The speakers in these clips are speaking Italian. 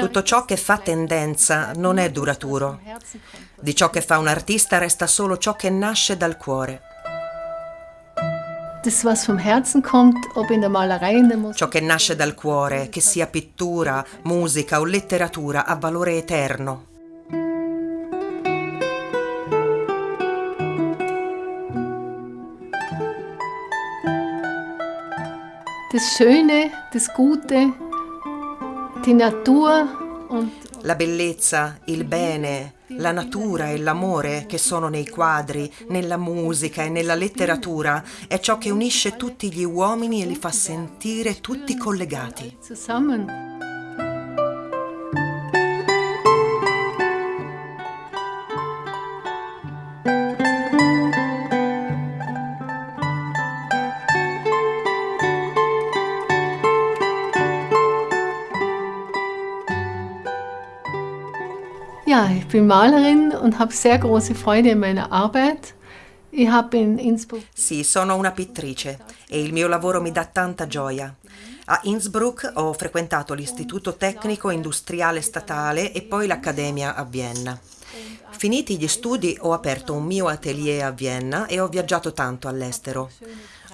Tutto ciò che fa tendenza non è duraturo. Di ciò che fa un artista resta solo ciò che nasce dal cuore. Ciò che nasce dal cuore, che sia pittura, musica o letteratura, ha valore eterno. Das Schöne, das Gute, die Natur und La bellezza, il bene, la natura e l'amore che sono nei quadri, nella musica e nella letteratura è ciò che unisce tutti gli uomini e li fa sentire tutti collegati. zusammen. Bin Malerin und habe sehr große Freude in meiner Arbeit. Sì, sono una pittrice e il mio lavoro mi dà tanta gioia. A Innsbruck ho frequentato l'Istituto Tecnico Industriale Statale e poi l'Accademia a Vienna. Finiti gli studi ho aperto un mio atelier a Vienna e ho viaggiato tanto all'estero.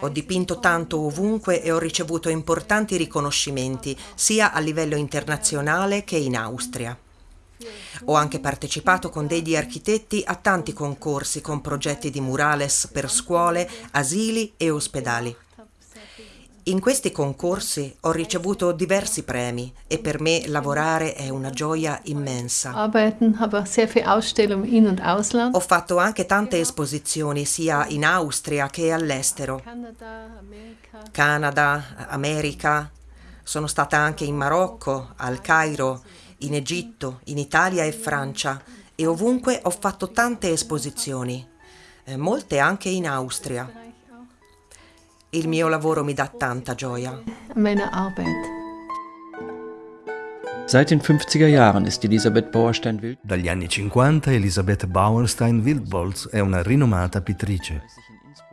Ho dipinto tanto ovunque e ho ricevuto importanti riconoscimenti sia a livello internazionale che in Austria. Ho anche partecipato con degli architetti a tanti concorsi con progetti di murales per scuole, asili e ospedali. In questi concorsi ho ricevuto diversi premi e per me lavorare è una gioia immensa. Ho fatto anche tante esposizioni sia in Austria che all'estero. Canada, America. Sono stata anche in Marocco, al Cairo, in Egitto, in Italia e Francia e ovunque ho fatto tante esposizioni, eh, molte anche in Austria. Il mio lavoro mi dà tanta gioia. Meiner Arbeit. Seit den 50er Jahren ist Elisabeth Bauerstein-Wild Dagli anni 50 Elisabeth Bauerstein-Wildbolz è una rinomata pittrice.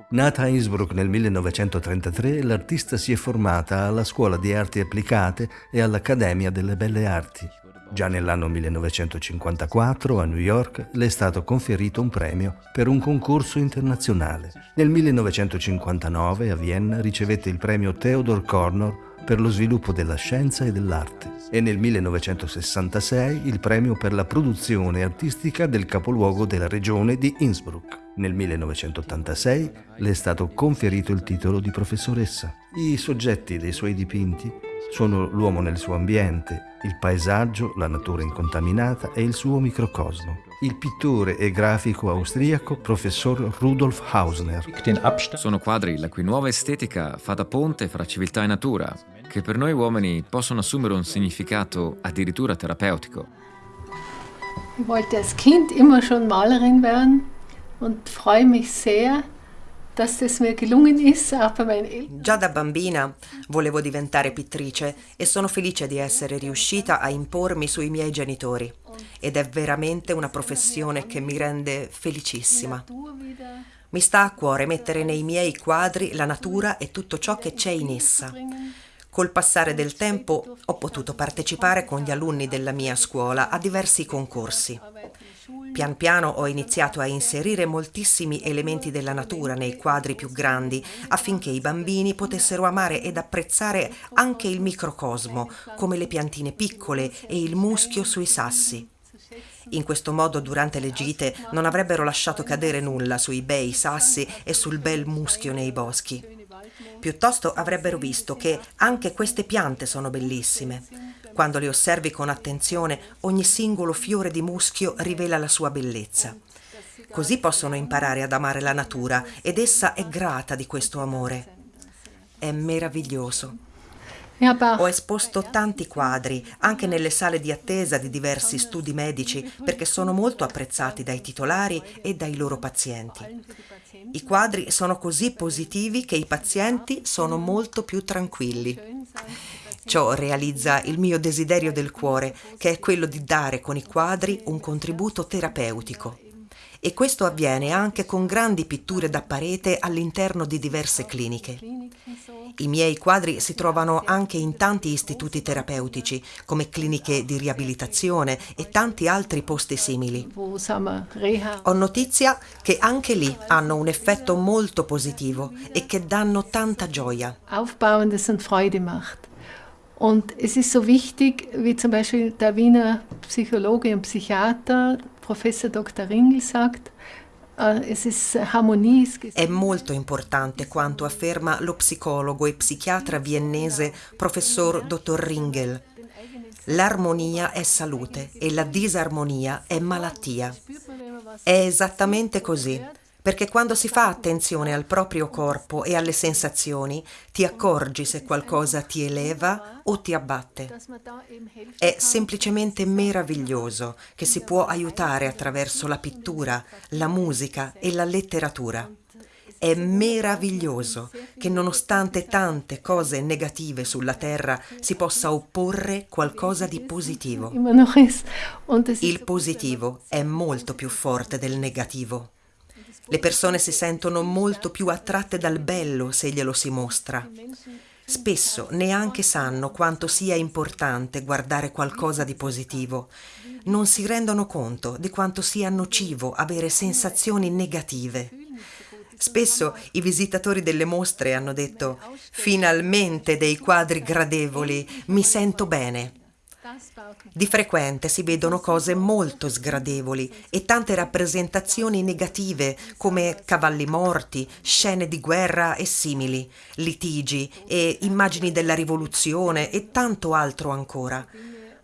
Nata a Innsbruck nel 1933, l'artista si è formata alla Scuola di Arti Applicate e all'Accademia delle Belle Arti. Già nell'anno 1954 a New York le è stato conferito un premio per un concorso internazionale. Nel 1959 a Vienna ricevette il premio Theodor Kornor per lo sviluppo della scienza e dell'arte e nel 1966 il premio per la produzione artistica del capoluogo della regione di Innsbruck. Nel 1986 le è stato conferito il titolo di professoressa. I soggetti dei suoi dipinti sono l'uomo nel suo ambiente, il paesaggio, la natura incontaminata e il suo microcosmo. Il pittore e grafico austriaco professor Rudolf Hausner. Sono quadri la cui nuova estetica fa da ponte fra civiltà e natura, che per noi uomini possono assumere un significato addirittura terapeutico. Ich wollte als Kind immer schon Malerin werden und freue mich sehr, Già da bambina volevo diventare pittrice e sono felice di essere riuscita a impormi sui miei genitori. Ed è veramente una professione che mi rende felicissima. Mi sta a cuore mettere nei miei quadri la natura e tutto ciò che c'è in essa. Col passare del tempo ho potuto partecipare con gli alunni della mia scuola a diversi concorsi. Pian piano ho iniziato a inserire moltissimi elementi della natura nei quadri più grandi affinché i bambini potessero amare ed apprezzare anche il microcosmo, come le piantine piccole e il muschio sui sassi. In questo modo durante le gite non avrebbero lasciato cadere nulla sui bei sassi e sul bel muschio nei boschi. Piuttosto avrebbero visto che anche queste piante sono bellissime. Quando le osservi con attenzione, ogni singolo fiore di muschio rivela la sua bellezza. Così possono imparare ad amare la natura ed essa è grata di questo amore. È meraviglioso. Ho esposto tanti quadri anche nelle sale di attesa di diversi studi medici perché sono molto apprezzati dai titolari e dai loro pazienti. I quadri sono così positivi che i pazienti sono molto più tranquilli. Ciò realizza il mio desiderio del cuore, che è quello di dare con i quadri un contributo terapeutico. E questo avviene anche con grandi pitture da parete all'interno di diverse cliniche. I miei quadri si trovano anche in tanti istituti terapeutici, come cliniche di riabilitazione e tanti altri posti simili. Ho notizia che anche lì hanno un effetto molto positivo e che danno tanta gioia. Aufbauendes und Freude macht. Und es ist so wichtig, wie zum Beispiel der Wiener Psychologe und Psychiater, Professor Dr. Ringel sagt, äh, è molto importante quanto afferma lo psicologo e psichiatra viennese professor dottor Ringel. L'armonia è salute e la disarmonia è malattia. È esattamente così perché quando si fa attenzione al proprio corpo e alle sensazioni, ti accorgi se qualcosa ti eleva o ti abbatte. È semplicemente meraviglioso che si può aiutare attraverso la pittura, la musica e la letteratura. È meraviglioso che nonostante tante cose negative sulla Terra si possa opporre qualcosa di positivo. Il positivo è molto più forte del negativo. Le persone si sentono molto più attratte dal bello se glielo si mostra. Spesso neanche sanno quanto sia importante guardare qualcosa di positivo. Non si rendono conto di quanto sia nocivo avere sensazioni negative. Spesso i visitatori delle mostre hanno detto finalmente dei quadri gradevoli, mi sento bene. Di frequente si vedono cose molto sgradevoli e tante rappresentazioni negative come cavalli morti, scene di guerra e simili, litigi e immagini della rivoluzione e tanto altro ancora.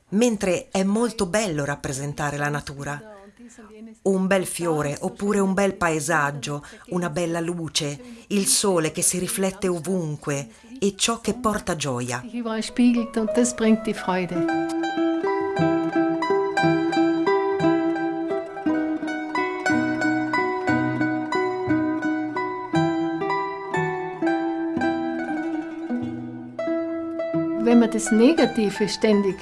Mentre è molto bello rappresentare la natura. Un bel fiore oppure un bel paesaggio, una bella luce, il sole che si riflette ovunque e ciò che porta gioia. Wenn man das Negative ständig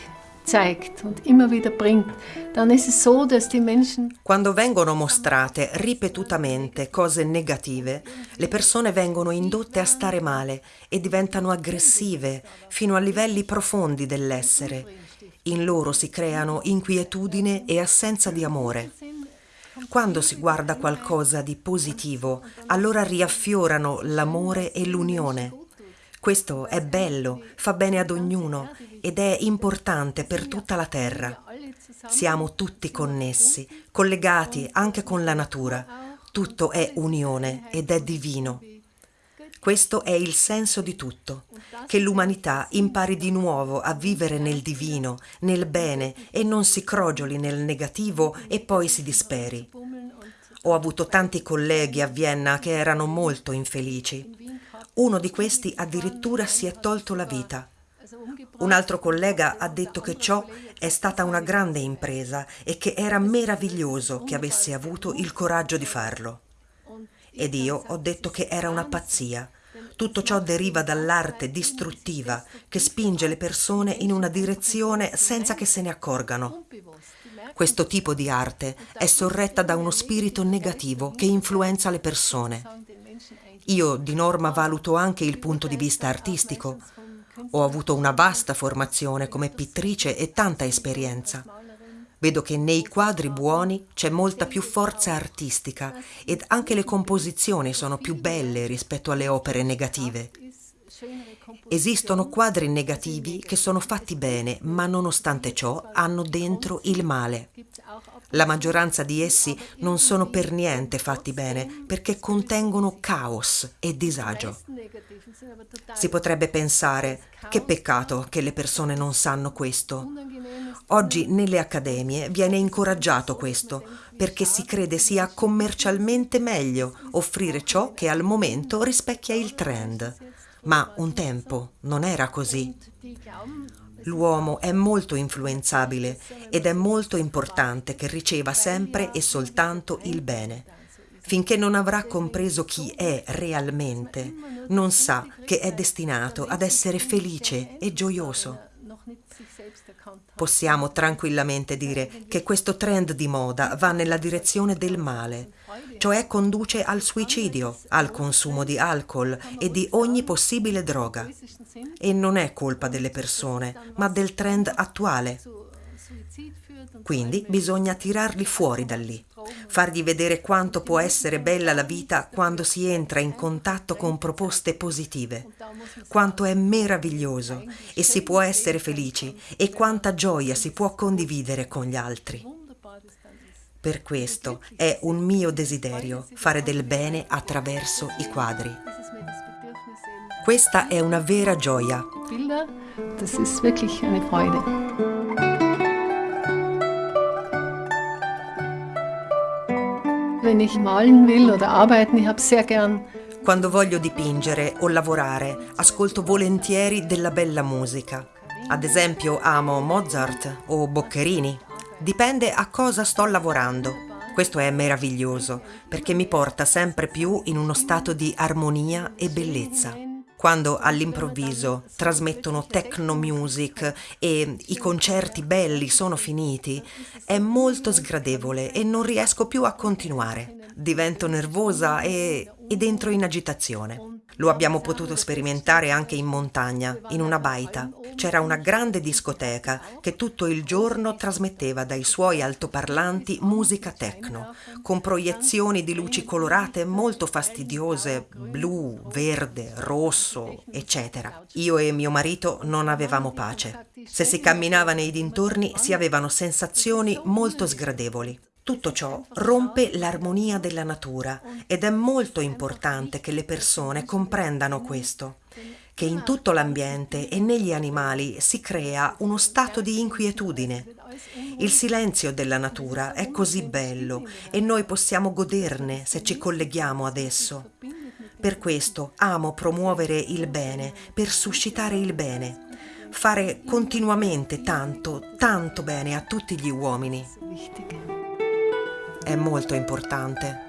zeigt und immer wieder bringt, dann ist es so, dass die Menschen Quando vengono mostrate ripetutamente cose negative, le persone vengono indotte a stare male e diventano aggressive fino a livelli profondi dell'essere. In loro si creano inquietudine e assenza di amore. Quando si guarda qualcosa di positivo, allora riaffiorano l'amore e l'unione. Questo è bello, fa bene ad ognuno ed è importante per tutta la terra. Siamo tutti connessi, collegati anche con la natura. Tutto è unione ed è divino. Questo è il senso di tutto, che l'umanità impari di nuovo a vivere nel divino, nel bene e non si crogioli nel negativo e poi si disperi. Ho avuto tanti colleghi a Vienna che erano molto infelici. Uno di questi addirittura si è tolto la vita. Un altro collega ha detto che ciò è stata una grande impresa e che era meraviglioso che avesse avuto il coraggio di farlo. Ed io ho detto che era una pazzia. Tutto ciò deriva dall'arte distruttiva che spinge le persone in una direzione senza che se ne accorgano. Questo tipo di arte è sorretta da uno spirito negativo che influenza le persone. Io di norma valuto anche il punto di vista artistico. Ho avuto una vasta formazione come pittrice e tanta esperienza. Vedo che nei quadri buoni c'è molta più forza artistica ed anche le composizioni sono più belle rispetto alle opere negative. Esistono quadri negativi che sono fatti bene, ma nonostante ciò hanno dentro il male. La maggioranza di essi non sono per niente fatti bene perché contengono caos e disagio. Si potrebbe pensare che peccato che le persone non sanno questo. Oggi nelle accademie viene incoraggiato questo perché si crede sia commercialmente meglio offrire ciò che al momento rispecchia il trend. Ma un tempo non era così. L'uomo è molto influenzabile ed è molto importante che riceva sempre e soltanto il bene. Finché non avrà compreso chi è realmente, non sa che è destinato ad essere felice e gioioso. Possiamo tranquillamente dire che questo trend di moda va nella direzione del male, cioè conduce al suicidio, al consumo di alcol e di ogni possibile droga. E non è colpa delle persone, ma del trend attuale. Quindi bisogna tirarli fuori da lì, fargli vedere quanto può essere bella la vita quando si entra in contatto con proposte positive, quanto è meraviglioso e si può essere felici e quanta gioia si può condividere con gli altri. Per questo è un mio desiderio fare del bene attraverso i quadri. Questa è una vera gioia. Das ist wirklich eine Freude. Wenn ich malen will oder arbeiten, ich habe sehr gern Quando voglio dipingere o lavorare, ascolto volentieri della bella musica. Ad esempio amo Mozart o Boccherini. Dipende a cosa sto lavorando. Questo è meraviglioso perché mi porta sempre più in uno stato di armonia e bellezza quando all'improvviso trasmettono techno music e i concerti belli sono finiti, è molto sgradevole e non riesco più a continuare. Divento nervosa e, ed entro in agitazione. Lo abbiamo potuto sperimentare anche in montagna, in una baita. C'era una grande discoteca che tutto il giorno trasmetteva dai suoi altoparlanti musica techno, con proiezioni di luci colorate molto fastidiose, blu, verde, rosso, eccetera. Io e mio marito non avevamo pace. Se si camminava nei dintorni si avevano sensazioni molto sgradevoli. Tutto ciò rompe l'armonia della natura ed è molto importante che le persone comprendano questo, che in tutto l'ambiente e negli animali si crea uno stato di inquietudine. Il silenzio della natura è così bello e noi possiamo goderne se ci colleghiamo ad esso. Per questo amo promuovere il bene, per suscitare il bene, fare continuamente tanto, tanto bene a tutti gli uomini è molto importante.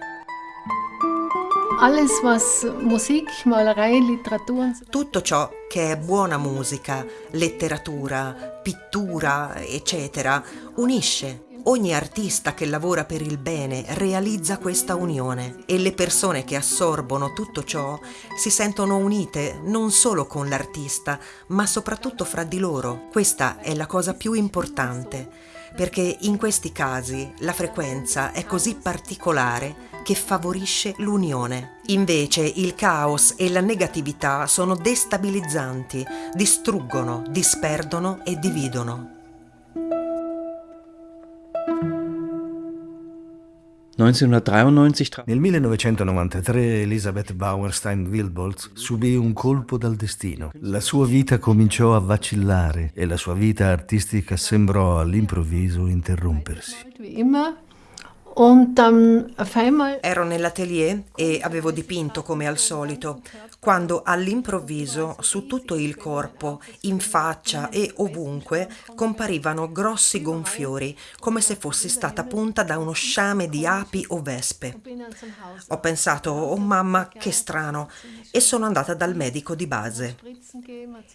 Tutto ciò che è buona musica, letteratura, pittura, eccetera, unisce. Ogni artista che lavora per il bene realizza questa unione e le persone che assorbono tutto ciò si sentono unite non solo con l'artista, ma soprattutto fra di loro. Questa è la cosa più importante perché in questi casi la frequenza è così particolare che favorisce l'unione. Invece il caos e la negatività sono destabilizzanti, distruggono, disperdono e dividono. Nel 1993 Elisabeth Bauerstein-Wilbolz subì un colpo dal destino. La sua vita cominciò a vacillare e la sua vita artistica sembrò all'improvviso interrompersi. Ero nell'atelier e avevo dipinto come al solito, quando all'improvviso su tutto il corpo, in faccia e ovunque comparivano grossi gonfiori, come se fossi stata punta da uno sciame di api o vespe. Ho pensato, oh mamma, che strano, e sono andata dal medico di base.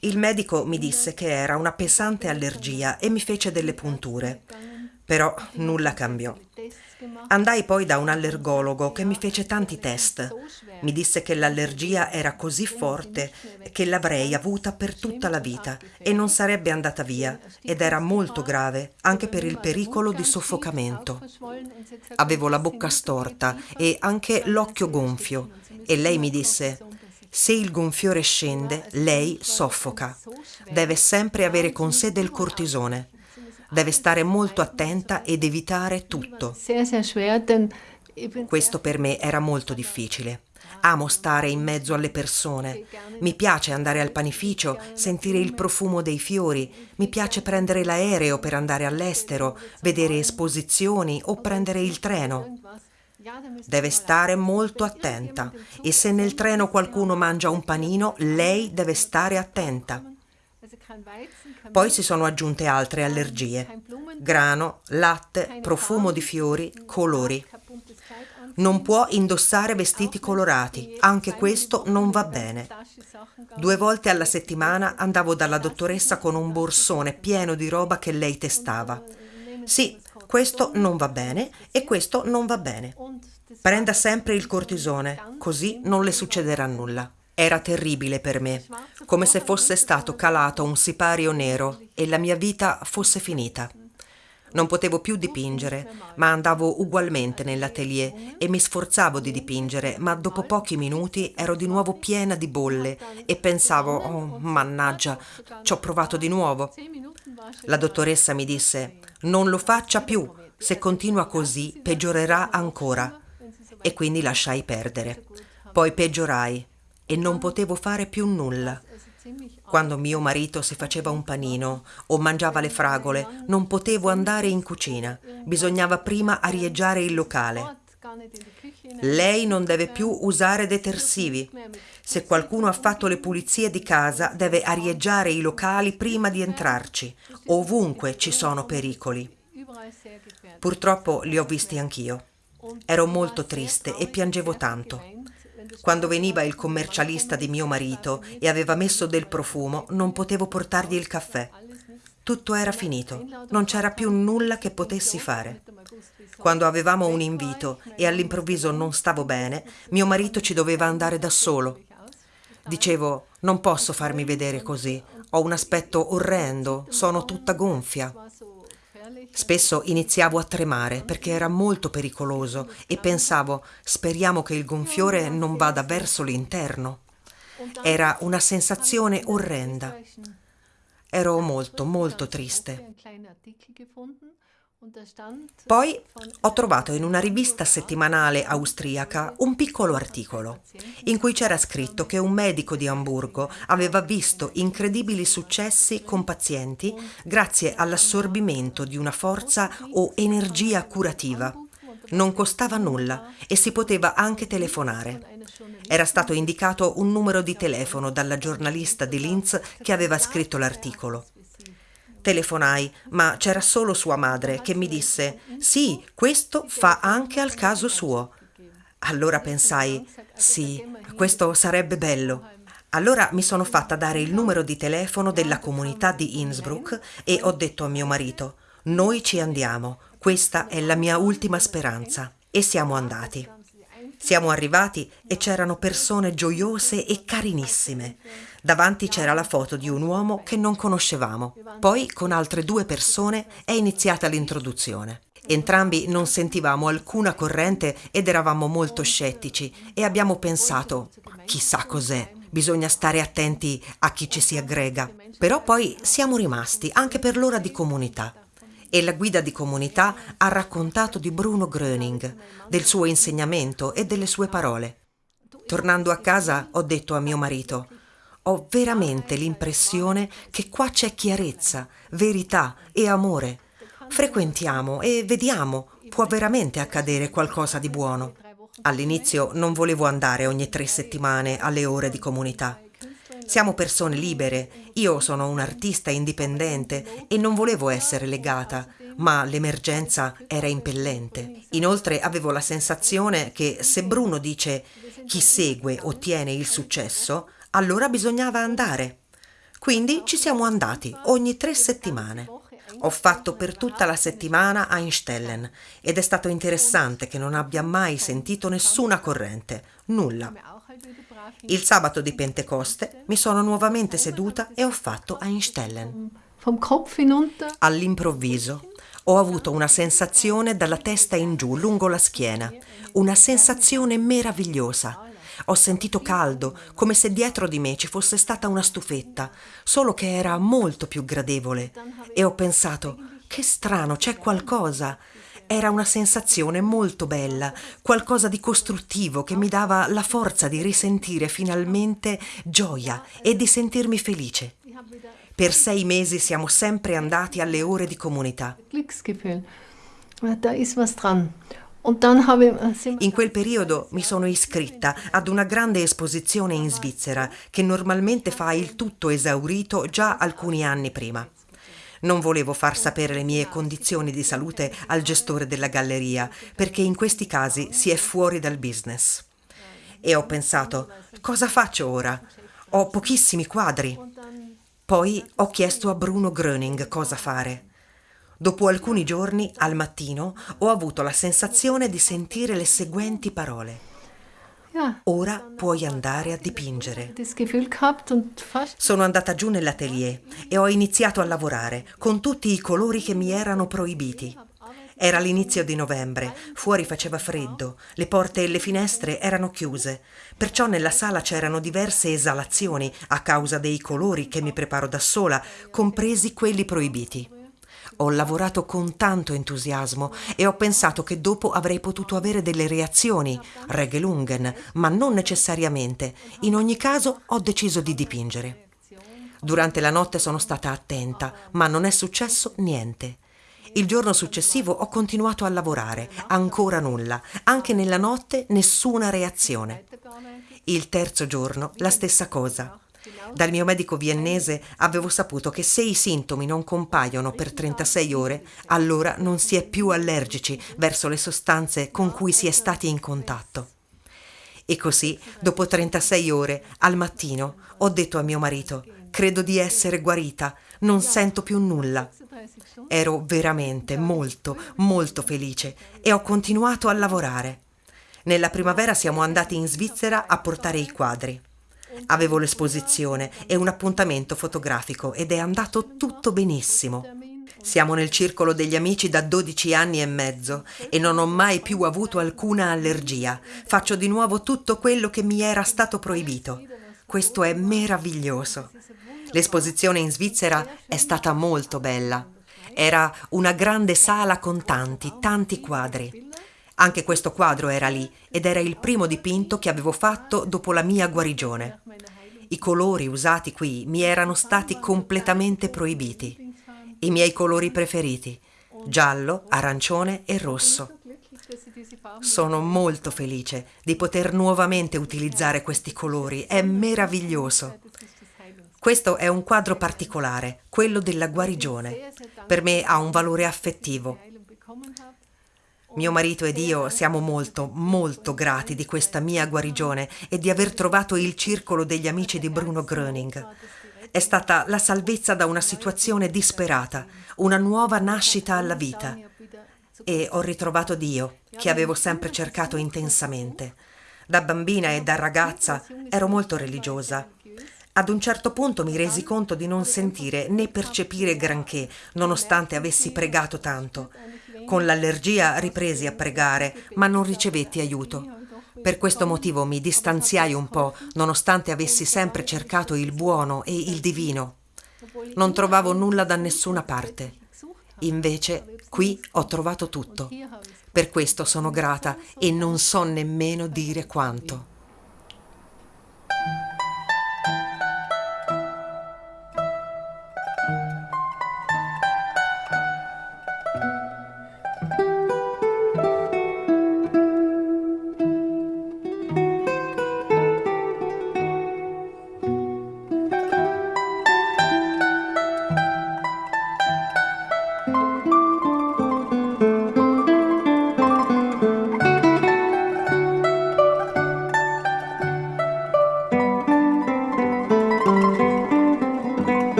Il medico mi disse che era una pesante allergia e mi fece delle punture. Però nulla cambiò. Andai poi da un allergologo che mi fece tanti test. Mi disse che l'allergia era così forte che l'avrei avuta per tutta la vita e non sarebbe andata via ed era molto grave anche per il pericolo di soffocamento. Avevo la bocca storta e anche l'occhio gonfio e lei mi disse se il gonfiore scende, lei soffoca. Deve sempre avere con sé del cortisone. Deve stare molto attenta ed evitare tutto. Questo per me era molto difficile. Amo stare in mezzo alle persone. Mi piace andare al panificio, sentire il profumo dei fiori. Mi piace prendere l'aereo per andare all'estero, vedere esposizioni o prendere il treno. Deve stare molto attenta e se nel treno qualcuno mangia un panino, lei deve stare attenta. Poi si sono aggiunte altre allergie. Grano, latte, profumo di fiori, colori. Non può indossare vestiti colorati, anche questo non va bene. Due volte alla settimana andavo dalla dottoressa con un borsone pieno di roba che lei testava. Sì, questo non va bene e questo non va bene. Prenda sempre il cortisone, così non le succederà nulla. Era terribile per me, come se fosse stato calato un sipario nero e la mia vita fosse finita. Non potevo più dipingere, ma andavo ugualmente nell'atelier e mi sforzavo di dipingere, ma dopo pochi minuti ero di nuovo piena di bolle e pensavo, oh mannaggia, ci ho provato di nuovo. La dottoressa mi disse, non lo faccia più, se continua così peggiorerà ancora. E quindi lasciai perdere. Poi peggiorai e non potevo fare più nulla. Quando mio marito si faceva un panino o mangiava le fragole, non potevo andare in cucina. Bisognava prima arieggiare il locale. Lei non deve più usare detersivi. Se qualcuno ha fatto le pulizie di casa, deve arieggiare i locali prima di entrarci. Ovunque ci sono pericoli. Purtroppo li ho visti anch'io. Ero molto triste e piangevo tanto. Quando veniva il commercialista di mio marito e aveva messo del profumo, non potevo portargli il caffè. Tutto era finito, non c'era più nulla che potessi fare. Quando avevamo un invito e all'improvviso non stavo bene, mio marito ci doveva andare da solo. Dicevo, non posso farmi vedere così, ho un aspetto orrendo, sono tutta gonfia. Spesso iniziavo a tremare perché era molto pericoloso e pensavo speriamo che il gonfiore non vada verso l'interno. Era una sensazione orrenda. Ero molto, molto triste. Poi ho trovato in una rivista settimanale austriaca un piccolo articolo in cui c'era scritto che un medico di Amburgo aveva visto incredibili successi con pazienti grazie all'assorbimento di una forza o energia curativa. Non costava nulla e si poteva anche telefonare. Era stato indicato un numero di telefono dalla giornalista di Linz che aveva scritto l'articolo. Telefonai, ma c'era solo sua madre che mi disse sì, questo fa anche al caso suo. Allora pensai sì, questo sarebbe bello. Allora mi sono fatta dare il numero di telefono della comunità di Innsbruck e ho detto a mio marito noi ci andiamo, questa è la mia ultima speranza. E siamo andati. Siamo arrivati e c'erano persone gioiose e carinissime. Davanti c'era la foto di un uomo che non conoscevamo. Poi, con altre due persone, è iniziata l'introduzione. Entrambi non sentivamo alcuna corrente ed eravamo molto scettici e abbiamo pensato, chissà cos'è, bisogna stare attenti a chi ci si aggrega. Però poi siamo rimasti anche per l'ora di comunità e la guida di comunità ha raccontato di Bruno Gröning, del suo insegnamento e delle sue parole. Tornando a casa ho detto a mio marito, ho veramente l'impressione che qua c'è chiarezza, verità e amore. Frequentiamo e vediamo, può veramente accadere qualcosa di buono. All'inizio non volevo andare ogni tre settimane alle ore di comunità. Siamo persone libere, io sono un artista indipendente e non volevo essere legata, ma l'emergenza era impellente. Inoltre avevo la sensazione che se Bruno dice chi segue ottiene il successo, allora bisognava andare. Quindi ci siamo andati ogni tre settimane. Ho fatto per tutta la settimana Einstellen ed è stato interessante che non abbia mai sentito nessuna corrente, nulla. Il sabato di Pentecoste mi sono nuovamente seduta e ho fatto Einstellen. All'improvviso ho avuto una sensazione dalla testa in giù, lungo la schiena, una sensazione meravigliosa. Ho sentito caldo, come se dietro di me ci fosse stata una stufetta, solo che era molto più gradevole. E ho pensato, che strano, c'è qualcosa. Era una sensazione molto bella, qualcosa di costruttivo che mi dava la forza di risentire finalmente gioia e di sentirmi felice. Per sei mesi siamo sempre andati alle ore di comunità. In quel periodo mi sono iscritta ad una grande esposizione in Svizzera che normalmente fa il tutto esaurito già alcuni anni prima. Non volevo far sapere le mie condizioni di salute al gestore della galleria, perché in questi casi si è fuori dal business. E ho pensato, cosa faccio ora? Ho pochissimi quadri. Poi ho chiesto a Bruno Gröning cosa fare. Dopo alcuni giorni, al mattino, ho avuto la sensazione di sentire le seguenti parole. Ora puoi andare a dipingere. Sono andata giù nell'atelier e ho iniziato a lavorare con tutti i colori che mi erano proibiti. Era l'inizio di novembre, fuori faceva freddo, le porte e le finestre erano chiuse, perciò nella sala c'erano diverse esalazioni a causa dei colori che mi preparo da sola, compresi quelli proibiti. Ho lavorato con tanto entusiasmo e ho pensato che dopo avrei potuto avere delle reazioni, Regelungen, ma non necessariamente. In ogni caso ho deciso di dipingere. Durante la notte sono stata attenta, ma non è successo niente. Il giorno successivo ho continuato a lavorare, ancora nulla, anche nella notte nessuna reazione. Il terzo giorno la stessa cosa. Dal mio medico viennese avevo saputo che se i sintomi non compaiono per 36 ore, allora non si è più allergici verso le sostanze con cui si è stati in contatto. E così, dopo 36 ore, al mattino, ho detto a mio marito, credo di essere guarita, non sento più nulla. Ero veramente molto, molto felice e ho continuato a lavorare. Nella primavera siamo andati in Svizzera a portare i quadri. Avevo l'esposizione e un appuntamento fotografico ed è andato tutto benissimo. Siamo nel circolo degli amici da 12 anni e mezzo e non ho mai più avuto alcuna allergia. Faccio di nuovo tutto quello che mi era stato proibito. Questo è meraviglioso. L'esposizione in Svizzera è stata molto bella. Era una grande sala con tanti, tanti quadri. Anche questo quadro era lì ed era il primo dipinto che avevo fatto dopo la mia guarigione. I colori usati qui mi erano stati completamente proibiti. I miei colori preferiti, giallo, arancione e rosso. Sono molto felice di poter nuovamente utilizzare questi colori, è meraviglioso. Questo è un quadro particolare, quello della guarigione. Per me ha un valore affettivo. Mio marito ed io siamo molto, molto grati di questa mia guarigione e di aver trovato il circolo degli amici di Bruno Gröning. È stata la salvezza da una situazione disperata, una nuova nascita alla vita. E ho ritrovato Dio, che avevo sempre cercato intensamente. Da bambina e da ragazza ero molto religiosa ad un certo punto mi resi conto di non sentire né percepire granché, nonostante avessi pregato tanto. Con l'allergia ripresi a pregare, ma non ricevetti aiuto. Per questo motivo mi distanziai un po', nonostante avessi sempre cercato il buono e il divino. Non trovavo nulla da nessuna parte. Invece qui ho trovato tutto. Per questo sono grata e non so nemmeno dire quanto.